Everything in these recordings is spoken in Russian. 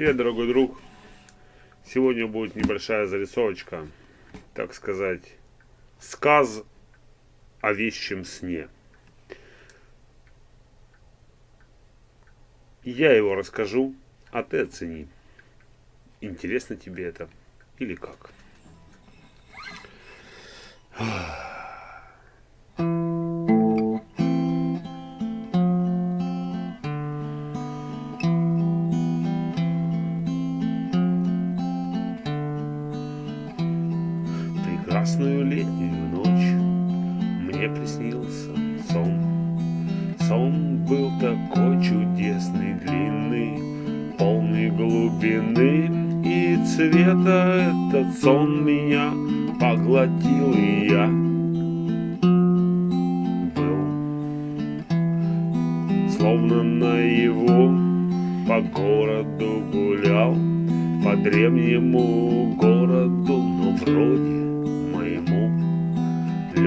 Привет, дорогой друг. Сегодня будет небольшая зарисовочка, так сказать, сказ о вещем сне. Я его расскажу, а ты оцени. Интересно тебе это или как? Прекрасную летнюю ночь Мне приснился сон. Сон был такой чудесный, длинный Полный глубины и цвета Этот сон меня поглотил и я Был словно на его по городу гулял по древнему городу, но вроде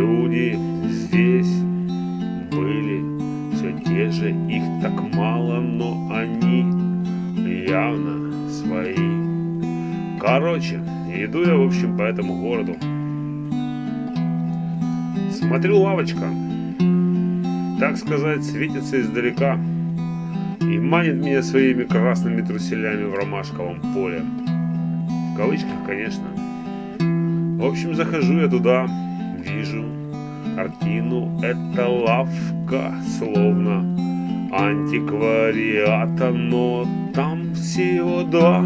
Люди здесь были все те же, их так мало, но они явно свои. Короче, иду я, в общем, по этому городу. Смотрю, лавочка, так сказать, светится издалека и манит меня своими красными труселями в ромашковом поле. В кавычках, конечно. В общем, захожу я туда, вижу картину. Это лавка, словно антиквариата, но там всего два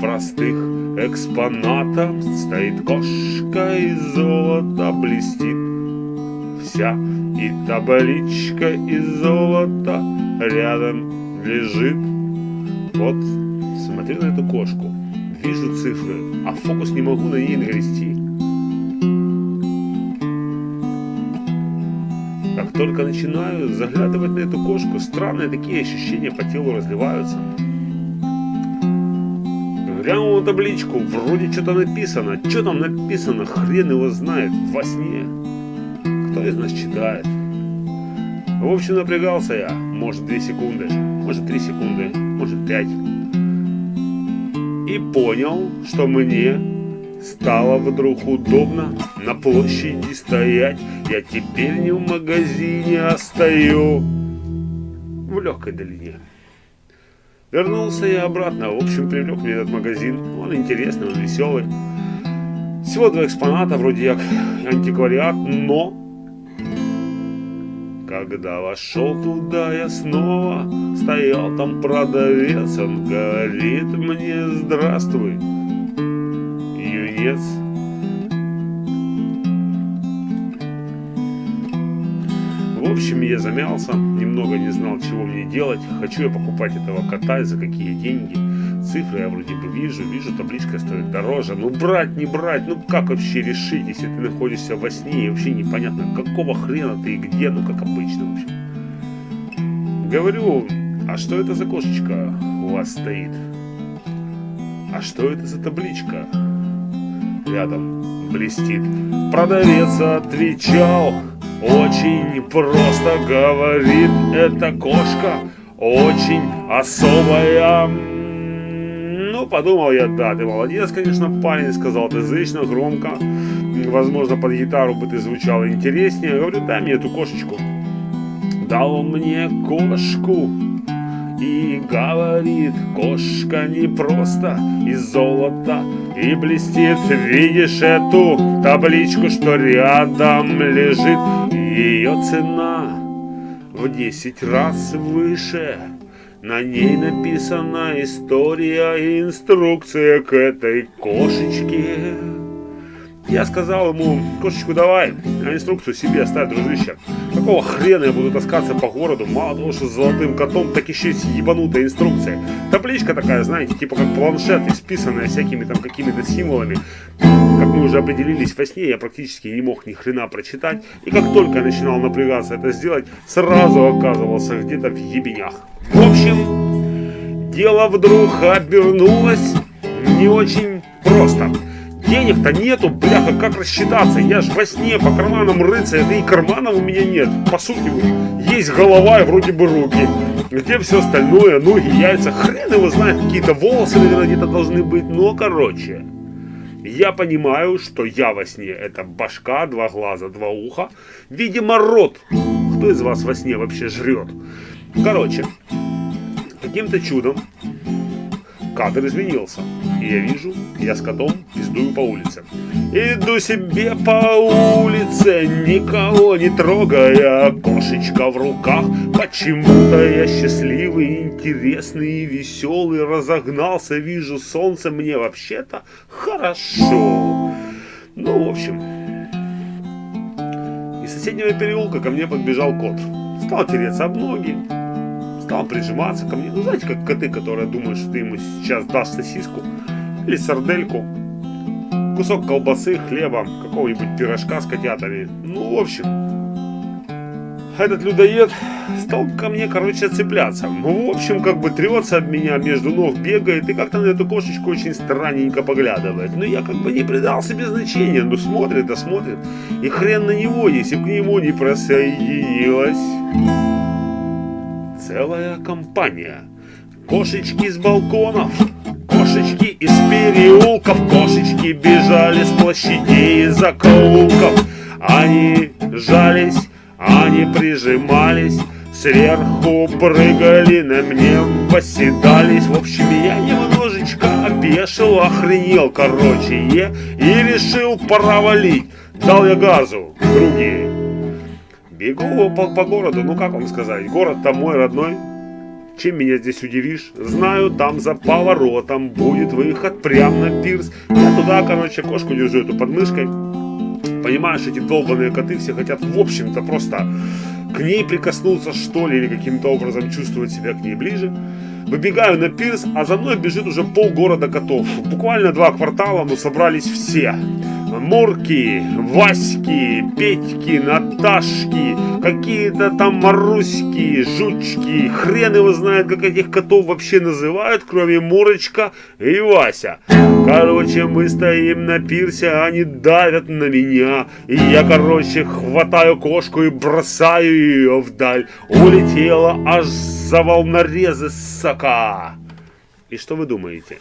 простых экспоната. Стоит кошка из золота, блестит вся, и табличка из золота рядом лежит. Вот, смотрю на эту кошку, вижу цифры, а фокус не могу на ней навести. Только начинаю заглядывать на эту кошку, странные такие ощущения по телу разливаются. Глянул на табличку, вроде что-то написано. Что там написано, хрен его знает, во сне. Кто из нас читает? В общем, напрягался я. Может, 2 секунды, может, 3 секунды, может, 5. И понял, что мне Стало вдруг удобно на площади стоять. Я теперь не в магазине, а стою в легкой долине. Вернулся я обратно, в общем привлек мне этот магазин. Он интересный, он веселый. Всего два экспоната, вроде как антиквариат, но когда вошел туда я снова, стоял. Там продавец, он говорит мне здравствуй, юнец. В общем, я замялся, немного не знал, чего мне делать. Хочу я покупать этого кота и за какие деньги. Цифры я вроде бы вижу, вижу, табличка стоит дороже. Ну брать, не брать, ну как вообще решить, если ты находишься во сне и вообще непонятно, какого хрена ты и где, ну как обычно в общем. Говорю, а что это за кошечка у вас стоит? А что это за табличка? Рядом блестит. Продавец отвечал, очень просто говорит, эта кошка очень особая. Ну, подумал я, да, ты молодец, конечно, парень, сказал ты зычно, громко. Возможно, под гитару бы ты звучал интереснее. Говорю, дай мне эту кошечку. Дал он мне кошку, и говорит, кошка не просто из золота и блестит. Видишь эту табличку, что рядом лежит? Ее цена в десять раз выше. На ней написана история и инструкция к этой кошечке. Я сказал ему, кошечку давай, инструкцию себе оставь, дружище. Какого хрена я буду таскаться по городу, мало того, что с золотым котом, так еще и с ебанутой. Табличка такая, знаете, типа как планшет, исписанная всякими там какими-то символами. Как мы уже определились во сне, я практически не мог ни хрена прочитать. И как только я начинал напрягаться это сделать, сразу оказывался где-то в ебенях. В общем, дело вдруг обернулось не очень просто. Денег-то нету, бляха, как рассчитаться? Я ж во сне по карманам рыться, да и карманов у меня нет. По сути, есть голова и вроде бы руки. Где все остальное? Ноги, яйца, хрен его знает, какие-то волосы, наверное, где-то должны быть. Но, короче, я понимаю, что я во сне это башка, два глаза, два уха. Видимо, рот. Кто из вас во сне вообще жрет? Короче, каким-то чудом кадр изменился. И я вижу, я с котом пиздую по улице. Иду себе по улице, никого не трогая, кошечка в руках. Почему-то я счастливый, интересный и веселый, разогнался, вижу солнце, мне вообще-то хорошо. Ну, в общем, из соседнего переулка ко мне подбежал кот. Стал тереться об ноги, стал прижиматься ко мне. Ну, знаете, как коты, которые думают, что ты ему сейчас дашь сосиску или сардельку, кусок колбасы, хлеба, какого-нибудь пирожка с котятами. Ну, в общем, этот людоед стал ко мне, короче, цепляться. Ну, в общем, как бы трется об меня, между ног бегает и как-то на эту кошечку очень странненько поглядывает. Но я как бы не придал себе значения, ну смотрит, да смотрит. И хрен на него, если к нему не присоединилась целая компания. Кошечки с балконов, кошечки из переулков, кошечки бежали с площадей и закоулков. Они жались, они прижимались, сверху прыгали, на мне восседались. В общем, я немножечко опешил, охренел, короче, и решил провалить. Дал я газу, другие. Бегу по, по городу, ну как вам сказать, город-то мой родной. Чем меня здесь удивишь? Знаю, там за поворотом будет выход прямо на пирс. Я туда, короче, кошку держу эту под мышкой. Понимаешь, эти долбанные коты все хотят, в общем-то, просто к ней прикоснуться, что ли, или каким-то образом чувствовать себя к ней ближе. Выбегаю на пирс, а за мной бежит уже полгорода котов. Буквально два квартала, но собрались все. Мурки, Васьки, Петьки, Наташки, какие-то там Маруськи, Жучки. Хрен его знает, как этих котов вообще называют, кроме Мурочка и Вася. Короче, мы стоим на пирсе, а они давят на меня. И я, короче, хватаю кошку и бросаю ее вдаль. Улетела аж за волнорезы, сока. И что вы думаете?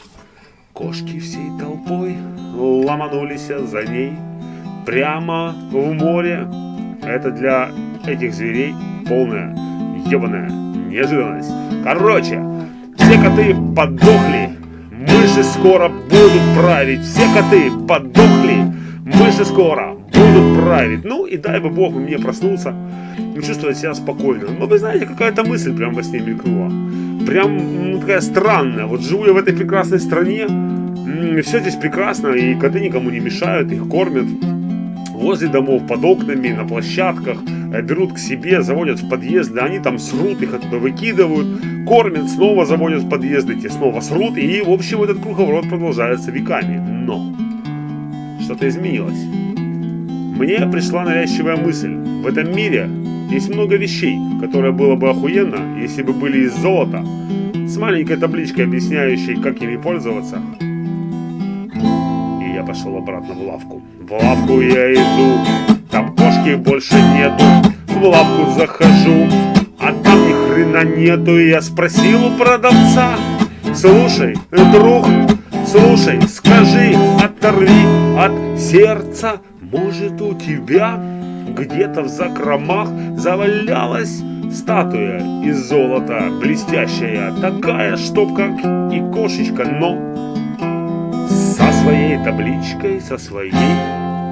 Кошки всей толпой ломанулись за ней прямо в море. Это для этих зверей полная ебаная неожиданность. Короче, все коты подохли, мыши скоро будут править. Все коты подохли, мыши скоро будут править. Ну и дай бы бог мне проснуться и чувствовать себя спокойно. Но вы знаете, какая-то мысль прям во сне мелькнула прям ну, такая странная. Вот живу я в этой прекрасной стране, все здесь прекрасно, и коты никому не мешают, их кормят возле домов, под окнами, на площадках, э, берут к себе, заводят в подъезды, они там срут, их оттуда выкидывают, кормят, снова заводят в подъезды, те снова срут, и в общем этот круговорот продолжается веками. Но что-то изменилось. Мне пришла навязчивая мысль. В этом мире есть много вещей, которые было бы охуенно, если бы были из золота, с маленькой табличкой, объясняющей, как ими пользоваться. И я пошел обратно в лавку. В лавку я иду, там кошки больше нету. В лавку захожу, а там ни хрена нету. И я спросил у продавца, слушай, друг, слушай, скажи, оторви от сердца, может у тебя где-то в закромах завалялась статуя из золота, блестящая, такая, чтоб как и кошечка, но со своей табличкой, со своей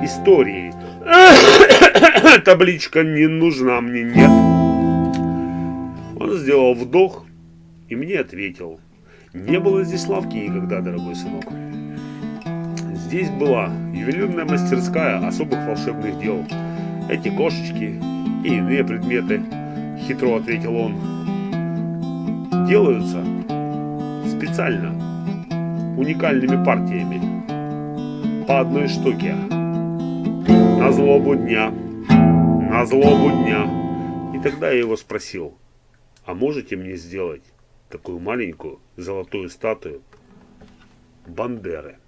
историей. Табличка не нужна мне, нет. Он сделал вдох и мне ответил. Не было здесь лавки никогда, дорогой сынок. Здесь была ювелирная мастерская особых волшебных дел. Эти кошечки и иные предметы, хитро ответил он, делаются специально уникальными партиями по одной штуке на злобу дня, на злобу дня. И тогда я его спросил, а можете мне сделать такую маленькую золотую статую Бандеры?